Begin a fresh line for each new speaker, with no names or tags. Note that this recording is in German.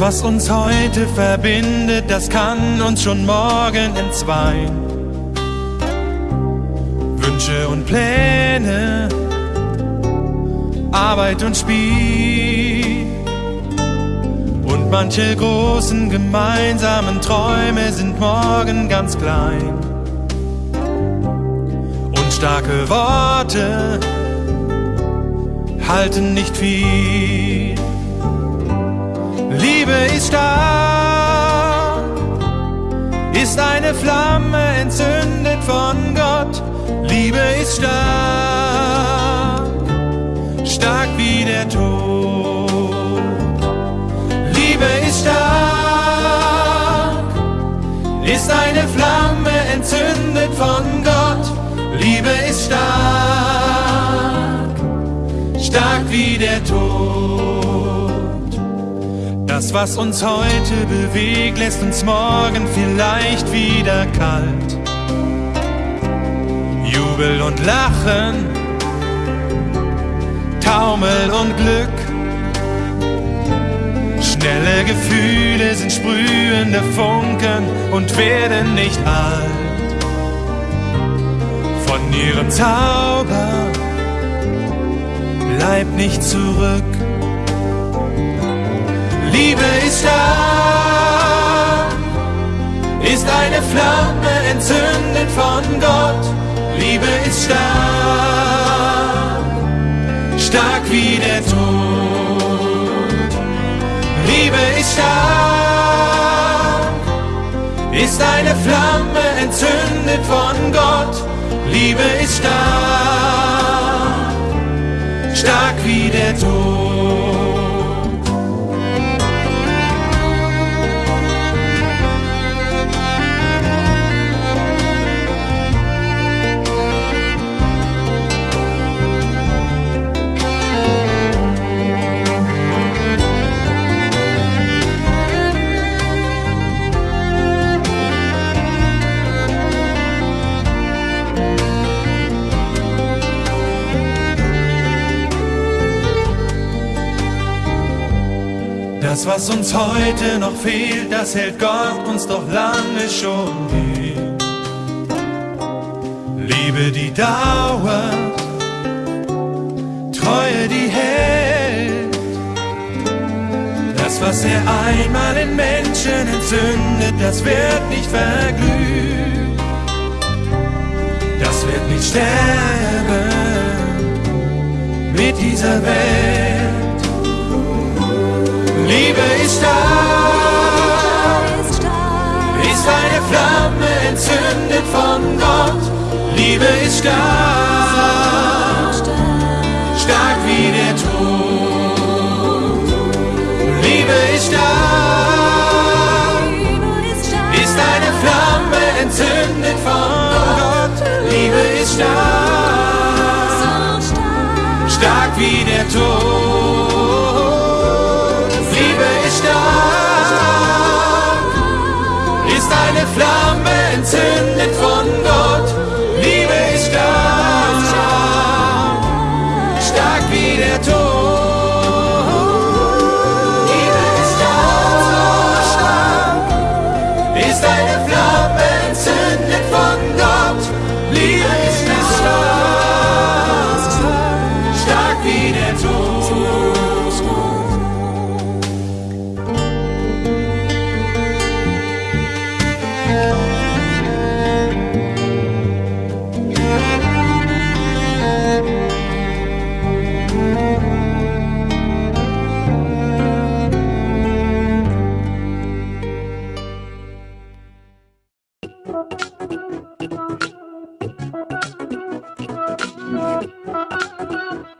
Was uns heute verbindet, das kann uns schon morgen entzweien. Wünsche und Pläne, Arbeit und Spiel. Und manche großen gemeinsamen Träume sind morgen ganz klein. Und starke Worte halten nicht viel. Liebe ist stark, ist eine Flamme entzündet von Gott. Liebe ist stark, stark wie der Tod. Liebe ist stark, ist eine Flamme entzündet von Gott. Liebe ist stark, stark wie der Tod. Das, was uns heute bewegt, lässt uns morgen vielleicht wieder kalt. Jubel und Lachen, Taumel und Glück. Schnelle Gefühle sind sprühende Funken und werden nicht alt. Von ihrem Zauber bleibt nicht zurück. Liebe ist stark, ist eine Flamme entzündet von Gott. Liebe ist stark, stark wie der Tod. Liebe ist stark, ist eine Flamme entzündet von Gott. Liebe ist stark, stark wie der Tod. Das, was uns heute noch fehlt, das hält Gott uns doch lange schon hin. Liebe, die dauert, Treue, die hält. Das, was er einmal in Menschen entzündet, das wird nicht verglühen. Das wird nicht sterben mit dieser Welt. Liebe ist stark, ist eine Flamme entzündet von Gott. Liebe ist stark,
Thank you.